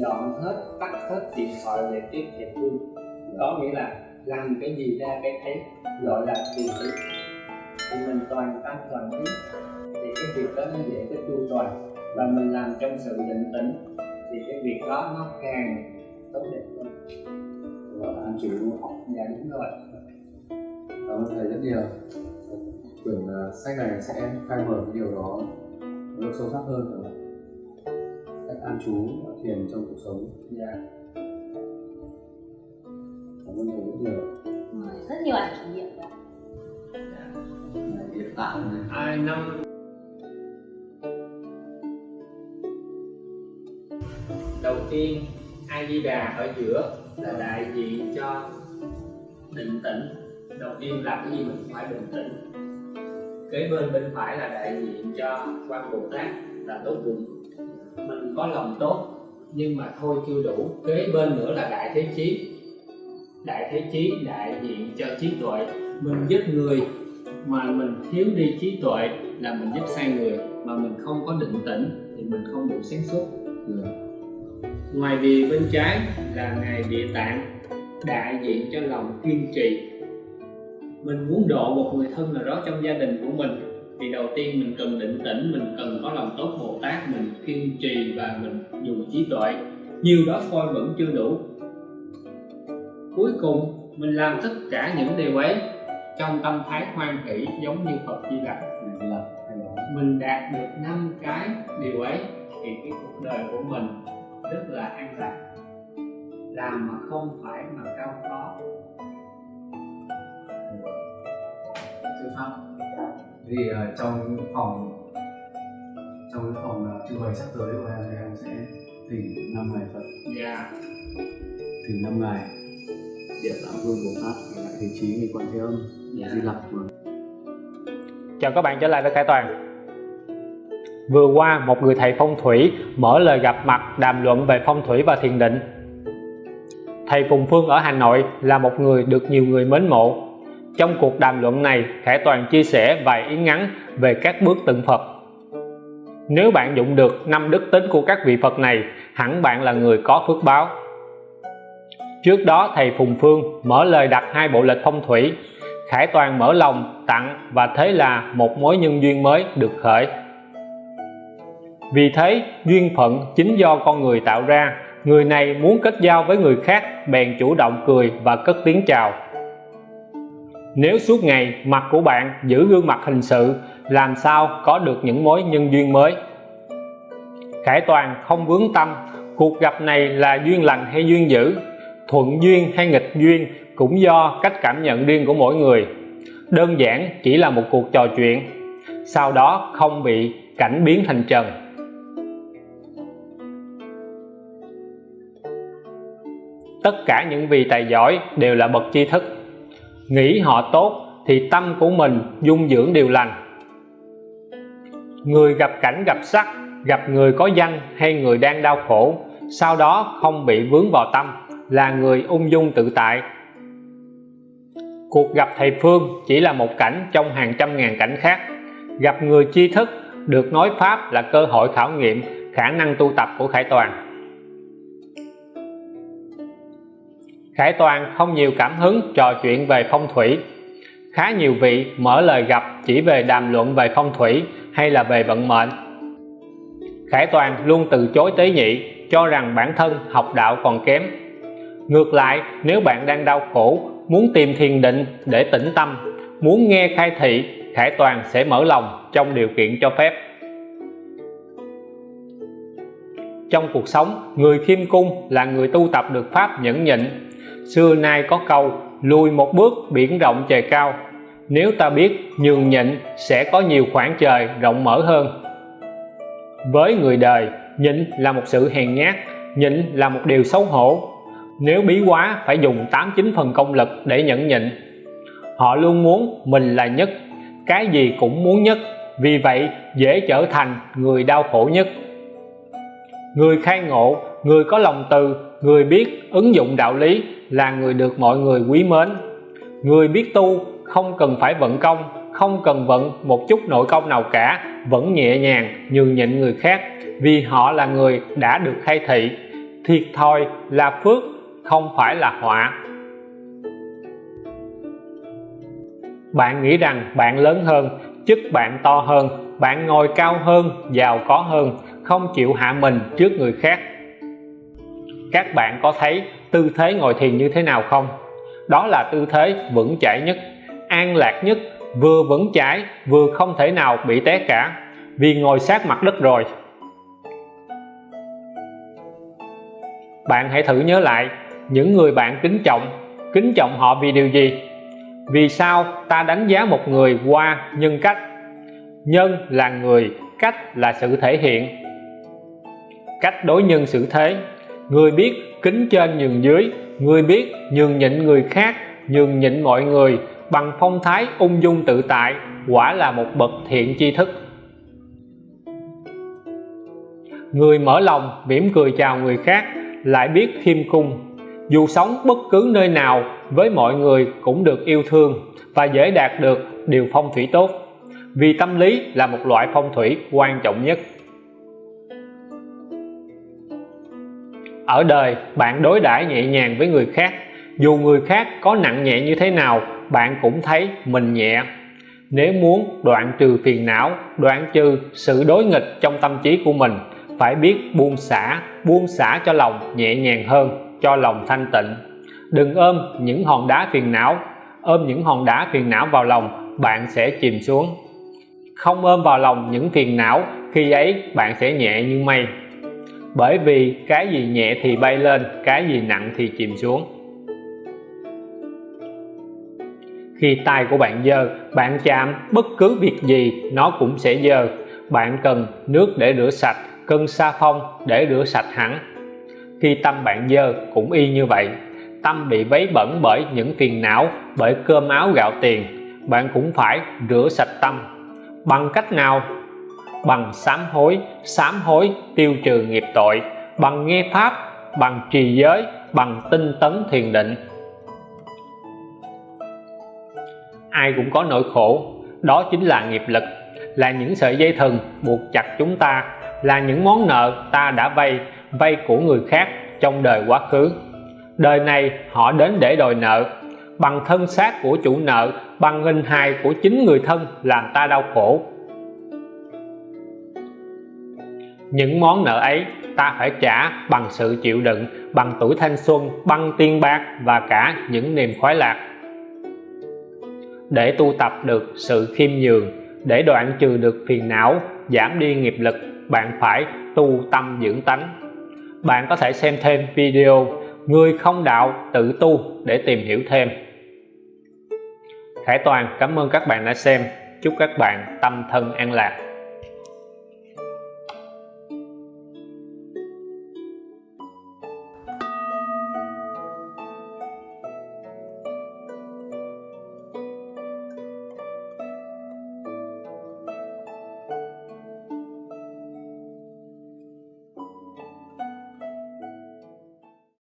dọn hết tắt hết điện thoại để tiếp thầy phương có nghĩa là làm cái gì ra cái thấy gọi là trì ý thì mình toàn tâm toàn ý thì cái việc đó nó dễ cái chu toàn và mình làm trong sự định tĩnh thì cái việc đó nó càng tốt đẹp hơn gọi là an trú đúng không? dạ đúng rồi Cảm ơn thầy rất nhiều. Tưởng là sách này sẽ khai mở cái điều đó nó sâu sắc hơn không? Cách an trú và thiền trong cuộc sống. dạ Cảm ơn thầy rất nhiều. Rất nhiều ảnh kỷ niệm đó. Hiện tại này. ai năm đầu tiên a di đà ở giữa là đại diện cho định tĩnh đầu tiên làm cái gì mình phải bình tĩnh kế bên bên phải là đại diện cho quan bồ tát là tốt bụng mình có lòng tốt, nhưng mà thôi chưa đủ. Kế bên nữa là đại thế chí. Đại thế chí, đại diện cho trí tuệ. Mình giúp người mà mình thiếu đi trí tuệ là mình giúp sai người. Mà mình không có định tĩnh thì mình không đủ sáng suốt. Ừ. ngoài vì bên trái là ngài địa tạng, đại diện cho lòng kiên trì. Mình muốn độ một người thân nào đó trong gia đình của mình thì đầu tiên mình cần định tĩnh, mình cần có lòng tốt bồ tát, mình kiên trì và mình dùng trí tuệ. Nhiều đó thôi vẫn chưa đủ. Cuối cùng, mình làm tất cả những điều ấy trong tâm thái hoan hỷ giống như Phật Di Lặc mình đạt được năm cái điều ấy thì cái cuộc đời của mình rất là an lạc. Làm mà không phải mà cao có Sư pháp. Thì ờ, trong phòng trong cái phòng ờ, trưng bày sắp tới của em? Thì em sẽ thỉnh năm ngày Phật. Dạ. Thỉnh năm ngày Địa Tạng Vương Bồ Tát Đại Thế Chí Nghi Quan Thế Âm Dạ. Di Lặc Chào các bạn trở lại với Khải Toàn. Vừa qua một người thầy phong thủy mở lời gặp mặt đàm luận về phong thủy và thiền định. Thầy Phùng Phương ở Hà Nội là một người được nhiều người mến mộ trong cuộc đàm luận này, Khải Toàn chia sẻ vài ý ngắn về các bước tượng Phật. Nếu bạn dụng được năm đức tính của các vị Phật này, hẳn bạn là người có phước báo. Trước đó, thầy Phùng Phương mở lời đặt hai bộ lịch phong thủy. Khải Toàn mở lòng, tặng và thế là một mối nhân duyên mới được khởi. Vì thế, duyên phận chính do con người tạo ra. Người này muốn kết giao với người khác, bèn chủ động cười và cất tiếng chào nếu suốt ngày mặt của bạn giữ gương mặt hình sự, làm sao có được những mối nhân duyên mới? Khải Toàn không vướng tâm, cuộc gặp này là duyên lành hay duyên dữ? Thuận duyên hay nghịch duyên cũng do cách cảm nhận riêng của mỗi người. Đơn giản chỉ là một cuộc trò chuyện, sau đó không bị cảnh biến thành trần. Tất cả những vị tài giỏi đều là bậc tri thức nghĩ họ tốt thì tâm của mình dung dưỡng điều lành. Người gặp cảnh gặp sắc, gặp người có danh hay người đang đau khổ, sau đó không bị vướng vào tâm, là người ung dung tự tại. Cuộc gặp thầy Phương chỉ là một cảnh trong hàng trăm ngàn cảnh khác. Gặp người tri thức, được nói pháp là cơ hội khảo nghiệm khả năng tu tập của Khải Toàn. Khải Toàn không nhiều cảm hứng trò chuyện về phong thủy. Khá nhiều vị mở lời gặp chỉ về đàm luận về phong thủy hay là về vận mệnh. Khải Toàn luôn từ chối tế nhị, cho rằng bản thân học đạo còn kém. Ngược lại, nếu bạn đang đau khổ, muốn tìm thiền định để tĩnh tâm, muốn nghe khai thị, Khải Toàn sẽ mở lòng trong điều kiện cho phép. Trong cuộc sống. Người khiêm cung là người tu tập được pháp nhẫn nhịn. Xưa nay có câu, lùi một bước, biển rộng trời cao. Nếu ta biết nhường nhịn, sẽ có nhiều khoảng trời rộng mở hơn. Với người đời, nhịn là một sự hèn nhát, nhịn là một điều xấu hổ. Nếu bí quá, phải dùng 89 phần công lực để nhẫn nhịn. Họ luôn muốn mình là nhất, cái gì cũng muốn nhất. Vì vậy, dễ trở thành người đau khổ nhất người khai ngộ, người có lòng từ, người biết ứng dụng đạo lý là người được mọi người quý mến. Người biết tu không cần phải vận công, không cần vận một chút nội công nào cả, vẫn nhẹ nhàng nhường nhịn người khác vì họ là người đã được khai thị. Thiệt thòi là phước, không phải là họa. Bạn nghĩ rằng bạn lớn hơn, chức bạn to hơn, bạn ngồi cao hơn, giàu có hơn không chịu hạ mình trước người khác. Các bạn có thấy tư thế ngồi thiền như thế nào không? Đó là tư thế vững chãi nhất, an lạc nhất, vừa vững chãi, vừa không thể nào bị té cả, vì ngồi sát mặt đất rồi. Bạn hãy thử nhớ lại những người bạn kính trọng kính trọng họ vì điều gì? Vì sao ta đánh giá một người qua nhân cách? Nhân là người, cách là sự thể hiện cách đối nhân xử thế. Người biết kính trên nhường dưới, người biết nhường nhịn người khác, nhường nhịn mọi người bằng phong thái ung dung tự tại, quả là một bậc thiện tri thức. Người mở lòng mỉm cười chào người khác lại biết khiêm cung. Dù sống bất cứ nơi nào với mọi người cũng được yêu thương và dễ đạt được điều phong thủy tốt. Vì tâm lý là một loại phong thủy quan trọng nhất. Ở đời, bạn đối đãi nhẹ nhàng với người khác. Dù người khác có nặng nhẹ như thế nào, bạn cũng thấy mình nhẹ. Nếu muốn đoạn trừ phiền não, đoạn trừ sự đối nghịch trong tâm trí của mình, phải biết buông xả buông xả cho lòng nhẹ nhàng hơn, cho lòng thanh tịnh. Đừng ôm những hòn đá phiền não. Ôm những hòn đá phiền não vào lòng, bạn sẽ chìm xuống. Không ôm vào lòng những phiền não, khi ấy bạn sẽ nhẹ như mây bởi vì cái gì nhẹ thì bay lên, cái gì nặng thì chìm xuống. Khi tay của bạn dơ, bạn chạm bất cứ việc gì, nó cũng sẽ dơ. Bạn cần nước để rửa sạch cần sa phong để rửa sạch hẳn. Khi tâm bạn dơ cũng y như vậy. Tâm bị vấy bẩn bởi những phiền não, bởi cơm áo gạo tiền. Bạn cũng phải rửa sạch tâm. Bằng cách nào? Bằng sám hối sám hối tiêu trừ nghiệp tội, bằng nghe pháp, bằng trì giới, bằng tinh tấn thiền định. Ai cũng có nỗi khổ, đó chính là nghiệp lực, là những sợi dây thừng buộc chặt chúng ta, là những món nợ ta đã vay vay của người khác trong đời quá khứ. Đời này họ đến để đòi nợ, bằng thân xác của chủ nợ, bằng hình hài của chính người thân làm ta đau khổ. Những món nợ ấy, ta phải trả bằng sự chịu đựng, bằng tuổi thanh xuân, bằng tiền bạc và cả những niềm khoái lạc. Để tu tập được sự khiêm nhường, để đoạn trừ được phiền não, giảm đi nghiệp lực, bạn phải tu tâm dưỡng tánh. Bạn có thể xem thêm video người không đạo tự tu để tìm hiểu thêm. Khải Toàn, cảm ơn các bạn đã xem. Chúc các bạn tâm thân an lạc.